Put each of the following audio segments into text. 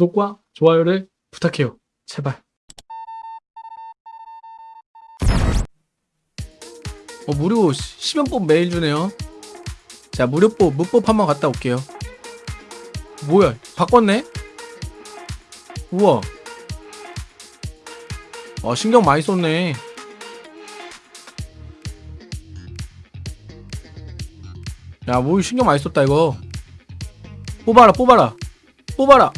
구독과 좋아요를 부탁해요. 제발. 어, 무료 10연법 매일 주네요. 자, 무료법, 무법 한번 갔다 올게요. 뭐야, 바꿨네? 우와. 어, 신경 많이 썼네. 야, 뭐 신경 많이 썼다, 이거. 뽑아라, 뽑아라. 뽑아라.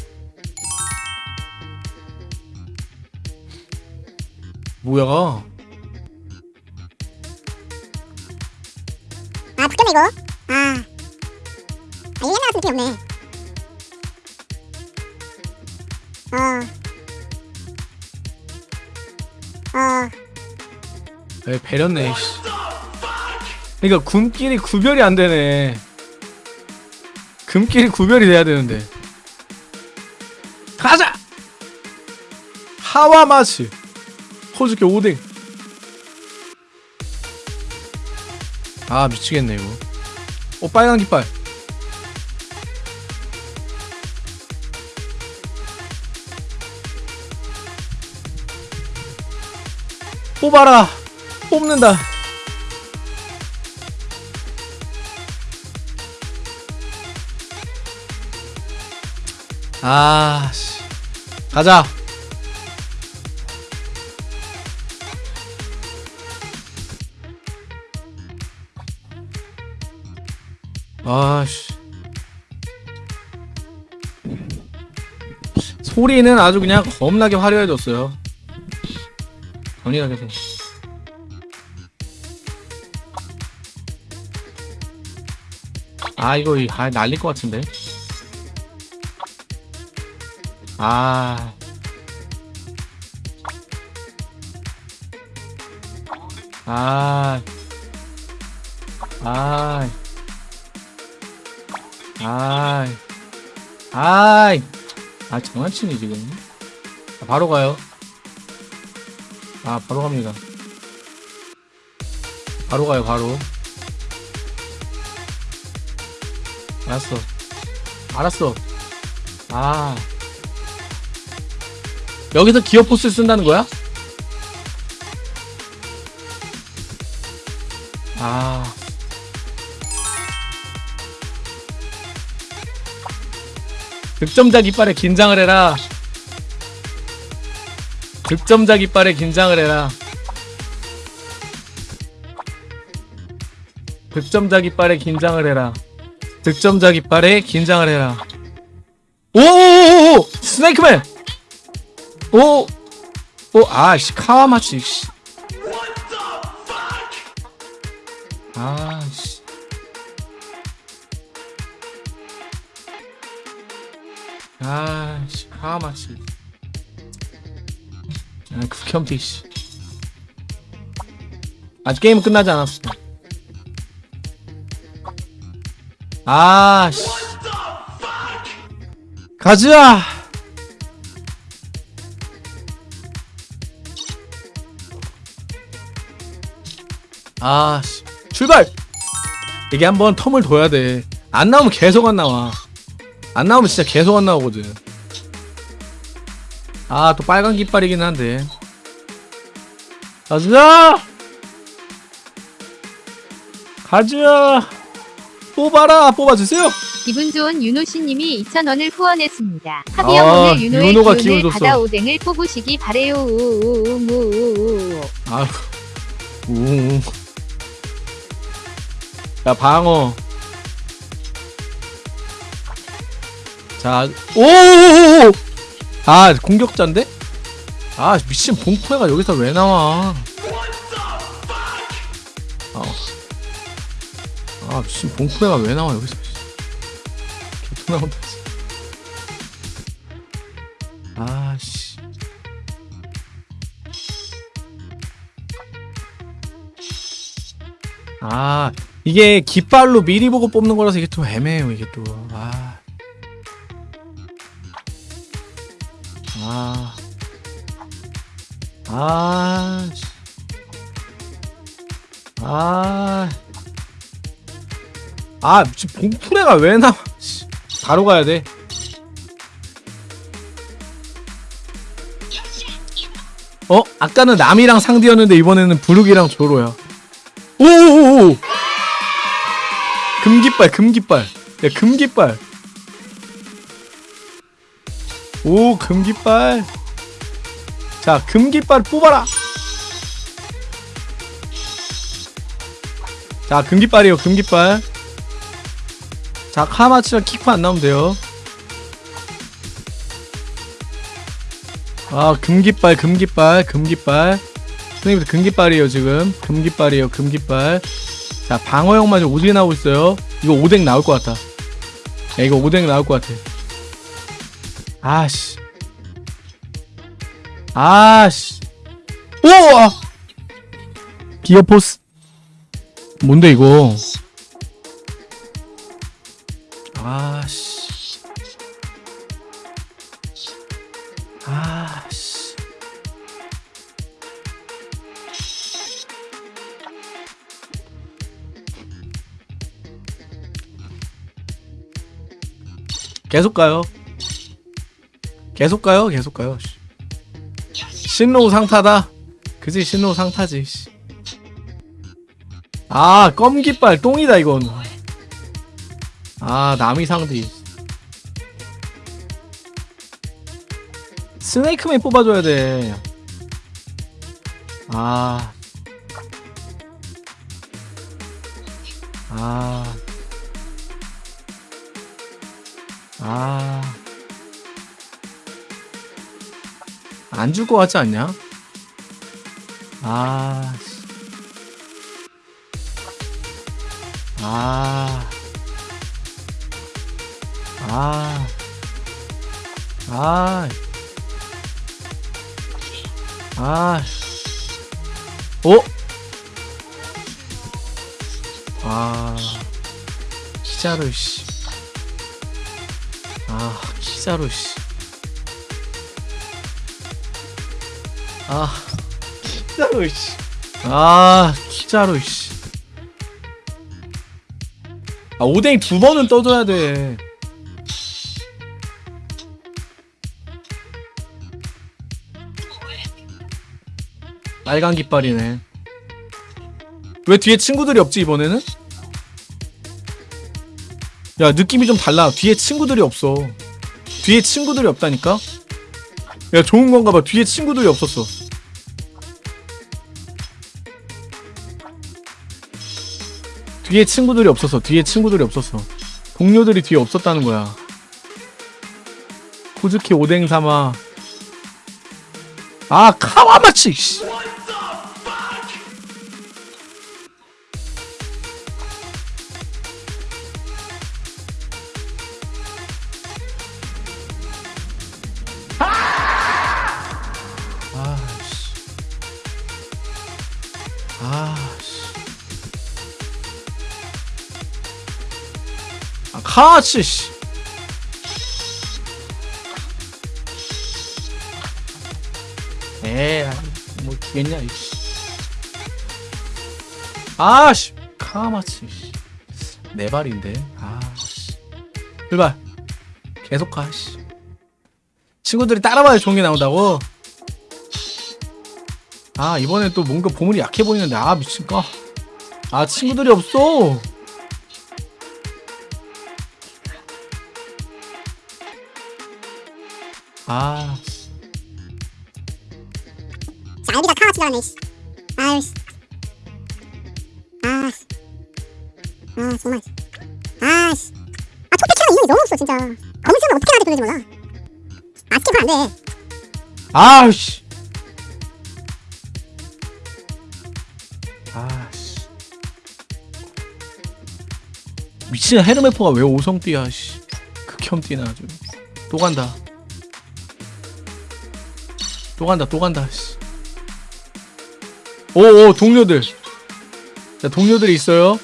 뭐야? 아 바뀌었네 이거 아 아, 이게 옛날 같은 느낌이 없네 어 어, 에 배렸네. 씨. 그러니까 굼끼리 구별이 안 되네. 금끼리 구별이 돼야 되는데. 가자. 하와마츠. 호주께 오뎅. 아 미치겠네 이거. 어 빨간 깃발. 뽑아라. 뽑는다. 아, 씨. 가자. 아, 씨. 소리는 아주 그냥 겁나게 화려해졌어요. 건이하게 생아 이거 이- 아 날릴 것 같은데? 아. 아, 아, 아, 아, 아, 장난치니 지금? 아, 바로 가요. 아, 바로 갑니다. 바로 가요, 바로. 알았어. 알았어. 아. 여기서 기어 포스 쓴다는 거야? 아. 득점자 깃발에 긴장을 해라. 득점자 깃발에 긴장을 해라. 득점자 깃발에 긴장을 해라. 득점자 깃발에 긴장을 해라. 오오오오! 스네이크맨! 오! 오, 아 씨, 카와마치, 씨. 아 씨. 아씨, 카와마치. 아, 극혐티, 씨. 아직 게임은 끝나지 않았어. 아, 씨. 가자! 아, 씨. 출발! 이게 한번 텀을 둬야 돼. 안 나오면 계속 안 나와. 안 나오면 진짜 계속 안 나오거든. 아, 또 빨간 깃발이긴 한데. 가자! 가자! 뽑아라! 뽑아주세요! 기분 좋은 윤호씨님이 2,000원을 후원했습니다. 아, 합의형 오늘 윤호의 윤호가 기운을. 받아 오뎅을 뽑으시기 바래요. 우우우우우우. 아휴. 우. 야, 방어. 자, 오! 아, 공격자인데? 아, 미친 봉포가 여기서 왜 나와? 아, 아 미친 봉포가 왜 나와 여기서? 개통 나온다. 씨. 아, 씨. 아 이게 깃발로 미리 보고 뽑는 거라서 이게 또 애매해요 이게 또 아. 아. 아. 아. 아, 지금 봉프레가 왜 나와? 바로 가야 돼. 어? 아까는 남이랑 상디였는데 이번에는 부룩이랑 조로야. 오오오오! 금깃발, 금깃발. 야, 금깃발. 오 금깃발. 자 금깃발 뽑아라. 자 금깃발이요 금깃발. 자 카마치랑 키프 안 나오면 돼요. 아 금깃발 금깃발 금깃발. 선생님들 금깃발이에요 지금. 금깃발이에요 금깃발. 자 방어형만 좀 오지게 나오고 있어요. 이거 오뎅 나올 것 같다 야 이거 오뎅 나올 것 같아 아씨. 아씨. 우와. 기어포스. 뭔데 이거? 아씨. 아씨. 계속 가요 계속 가요 계속 가요 씨. 신로우 상타다 그지 신로우 상타지 씨. 아 껌깃발 똥이다 이건 아 남이 상디 스네이크맨 뽑아줘야 돼 아. 아. 아. 안줄것 같지 않냐? 아. 씨. 아. 아. 아. 아. 오! 아. 키자루, 씨. 아, 키자루, 씨. 아, 키자루, 씨. 아, 키자루, 씨. 아, 오뎅이 두 번은 떠줘야 돼. 빨간 깃발이네. 왜 뒤에 친구들이 없지 이번에는? 야 느낌이 좀 달라. 뒤에 친구들이 없어. 뒤에 친구들이 없다니까? 야 좋은 건가 봐. 뒤에 친구들이 없었어. 뒤에 친구들이 없었어. 뒤에 친구들이 없었어. 동료들이 뒤에 없었다는 거야. 코즈키 오뎅 사마. 아 카와마치. 씨. 아, 카치, 씨. 에이, 뭐, 되겠냐, 이씨. 아 씨. 카마치, 씨. 네 발인데. 아 씨. 출발. 계속 가, 씨. 친구들이 따라와야 좋은 게 나온다고? 아 이번엔 또 뭔가 보물이 약해 보이는데 아 미친까 아 친구들이 없어 아. 자 여기다 카마치 나왔네 씨. 아유 씨. 아 씨. 아 정말. 아 씨. 아 토끼처럼 인원이 너무 없어 진짜. 검은색은 어떻게 나한테 돌리지 몰라. 아 스킵 안 돼. 아 씨. 아 씨. 미친 헤르메포가 왜 5성띠야 씨. 극혐띠나 아주. 또 간다 또 간다 또 간다. 씨. 오오 동료들. 자 동료들이 있어요?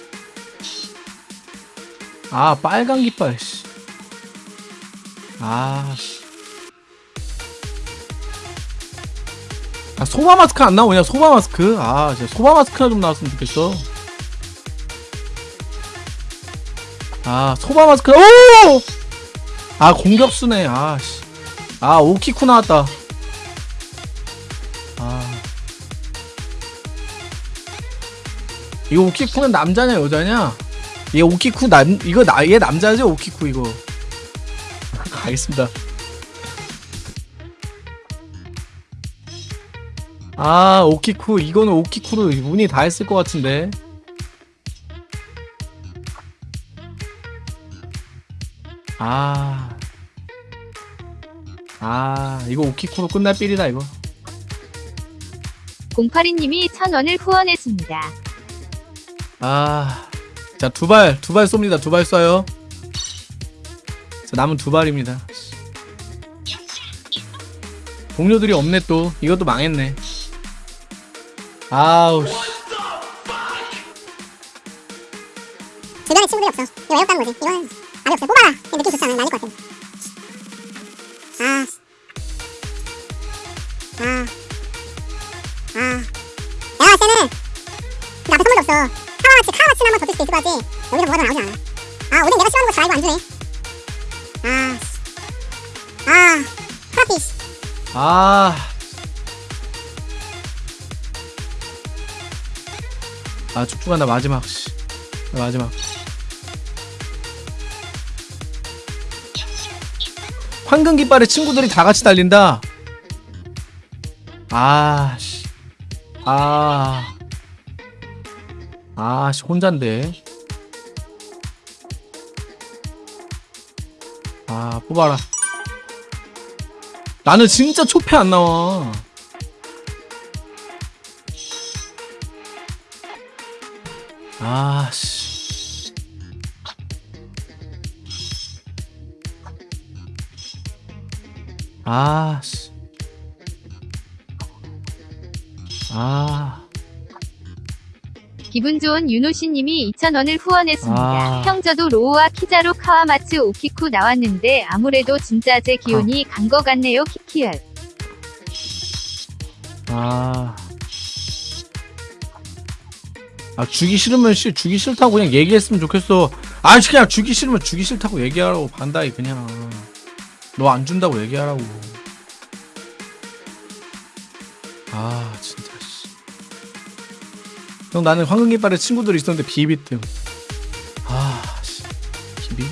아 빨간 깃발 씨. 아, 씨. 아 소바 마스크 안 나오냐 소바 마스크? 아 진짜 소바 마스크나 좀 나왔으면 좋겠어. 아 소바 마스크 오아 공격수네. 아씨. 아 오키쿠 나왔다 이거 오키쿠는 남자냐 여자냐? 얘 오키쿠 남 이거 나 얘 남자죠 오키쿠 이거. 가겠습니다. 아 오키쿠 이거는 오키쿠로 문의 다 했을 것 같은데. 아. 아, 이거 오키쿠로 끝날 삘이다, 이거. 082님이 1000원을 후원했습니다. 아. 자, 두 발, 두 발 쏩니다. 두 발 쏴요. 자, 남은 두 발입니다. 동료들이 없네, 또. 이것도 망했네. 아우, 씨. 주변에 친구들이 없어. 이거 왜 없다는 거지? 이거는 아니 없어. 뽑아라. 이 느낌 좋지 않아. 날릴 것 같아. 아. 아. 아. 때는 그 앞에 선물도 없어. 한번 더줄 수도 있을 것 같지. 여기서 뭐가 더 나오지 않아. 아, 오늘 내가 싫어하는 거잘 알고 안 주네. 아. 씨. 아. 프라피. 씨. 아. 아, 쭉쭉한다, 마지막, 씨. 나 마지막. 황금 깃발에 친구들이 다 같이 달린다. 아, 씨. 아. 아, 씨, 혼잔데. 아, 뽑아라. 나는 진짜 초패 안 나와. 아, 씨. 아, 씨. 아, 기분 좋은 윤호씨님이 2000원을 후원했습니다. 아. 형 저도 로우와 키자로 카와마츠 오키쿠 나왔는데 아무래도 진짜 제 기운이 간거 같네요. 키키얼. 아. 아, 주기 싫으면 씨, 주기 싫다고 그냥 얘기했으면 좋겠어. 아, 그냥 주기 싫으면 주기 싫다고 얘기하라고, 반다이, 그냥. 너 안 준다고 얘기하라고. 형, 나는 황금깃발에 친구들이 있었는데 비비뜸. 아, 씨. 비비?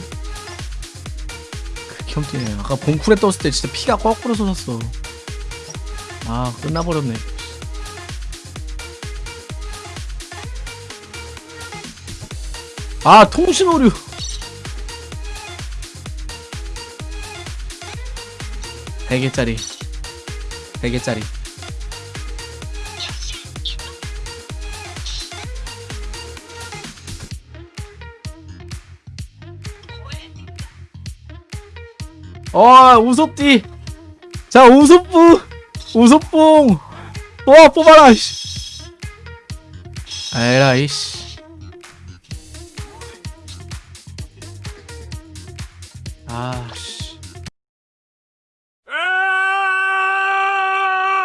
그 겸티네. 아까 봉쿨에 떴을 때 진짜 피가 거꾸로 솟았어. 아, 끝나버렸네. 아, 통신 오류. 백 개짜리. 백 개짜리. 어, 우섭띠. 자, 우섭부. 우섭봉. 와, 뽑아라. 씨. 에라 이 씨. 아, 씨.